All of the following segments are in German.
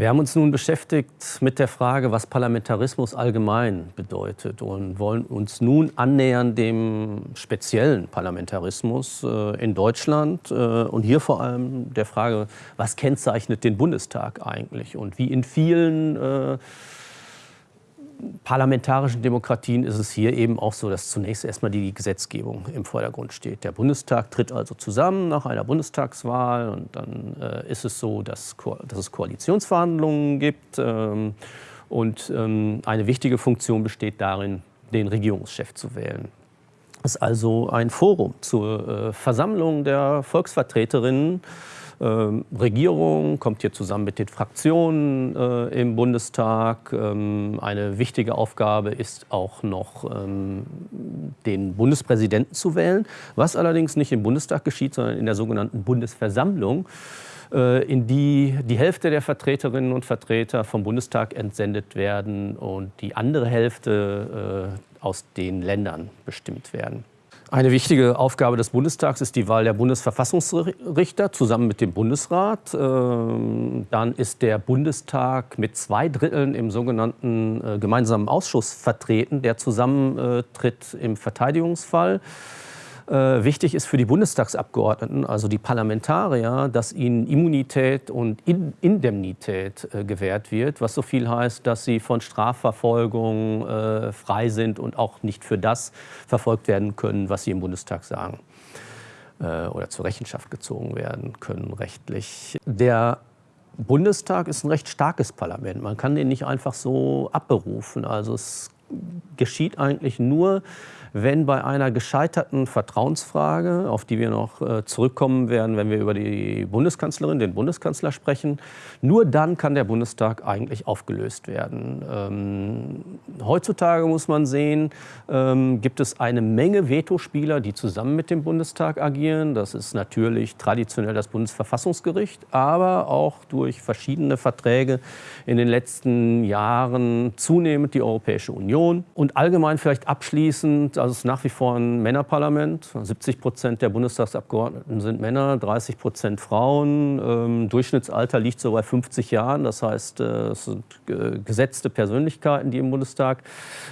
Wir haben uns nun beschäftigt mit der Frage, was Parlamentarismus allgemein bedeutet und wollen uns nun annähern dem speziellen Parlamentarismus äh, in Deutschland äh, und hier vor allem der Frage, was kennzeichnet den Bundestag eigentlich und wie in vielen äh, parlamentarischen Demokratien ist es hier eben auch so, dass zunächst erstmal die Gesetzgebung im Vordergrund steht. Der Bundestag tritt also zusammen nach einer Bundestagswahl und dann äh, ist es so, dass, dass, es Koalitionsverhandlungen gibt ähm, und ähm, eine wichtige Funktion besteht darin, den Regierungschef zu wählen. Es ist also ein Forum zur äh, Versammlung der Volksvertreterinnen Regierung kommt hier zusammen mit den Fraktionen äh, im Bundestag. Ähm, eine wichtige Aufgabe ist auch noch, ähm, den Bundespräsidenten zu wählen, was allerdings nicht im Bundestag geschieht, sondern in der sogenannten Bundesversammlung äh, in die die Hälfte der Vertreterinnen und Vertreter vom Bundestag entsendet werden und die andere Hälfte äh, aus den Ländern bestimmt werden. Eine wichtige Aufgabe des Bundestags ist die Wahl der Bundesverfassungsrichter zusammen mit dem Bundesrat. Ähm, dann ist der Bundestag mit zwei Dritteln im sogenannten äh, gemeinsamen Ausschuss vertreten, der zusammentritt im Verteidigungsfall. Äh, wichtig ist für die Bundestagsabgeordneten, also die Parlamentarier, dass ihnen Immunität und In Indemnität äh, gewährt wird, was so viel heißt, dass sie von Strafverfolgung äh, frei sind und auch nicht für das verfolgt werden können, was sie im Bundestag sagen oder zur Rechenschaft gezogen werden können rechtlich. Der Bundestag ist ein recht starkes Parlament. Man kann den nicht einfach so abberufen. Also es geschieht eigentlich nur, wenn bei einer gescheiterten Vertrauensfrage, auf die wir noch äh, zurückkommen werden, wenn wir über die Bundeskanzlerin, den Bundeskanzler sprechen, nur dann kann der Bundestag eigentlich aufgelöst werden. Heutzutage muss man sehen, ähm, gibt es eine Menge Vetospieler, die zusammen mit dem Bundestag agieren. Das ist natürlich traditionell das Bundesverfassungsgericht, aber auch durch verschiedene Verträge in den letzten Jahren zunehmend die Europäische Union. Und allgemein vielleicht abschließend, also es ist nach wie vor ein Männerparlament. 70 Prozent der Bundestagsabgeordneten sind Männer, 30 Prozent Frauen. Ähm, Durchschnittsalter liegt so bei 50 Jahren. Das heißt, äh, es sind äh, gesetzte Persönlichkeiten, die im Bundestag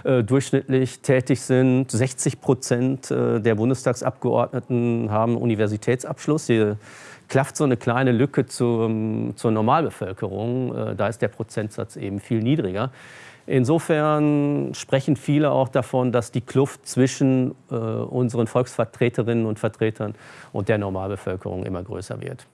äh, durchschnittlich tätig sind. 60 Prozent äh, der Bundestagsabgeordneten haben Universitätsabschluss. Hier klafft so eine kleine Lücke zur, zur Normalbevölkerung. Äh, da ist der Prozentsatz eben viel niedriger. Insofern sprechen viele auch davon, dass die Kluft zwischen äh, unseren Volksvertreterinnen und Vertretern und der Normalbevölkerung immer größer wird.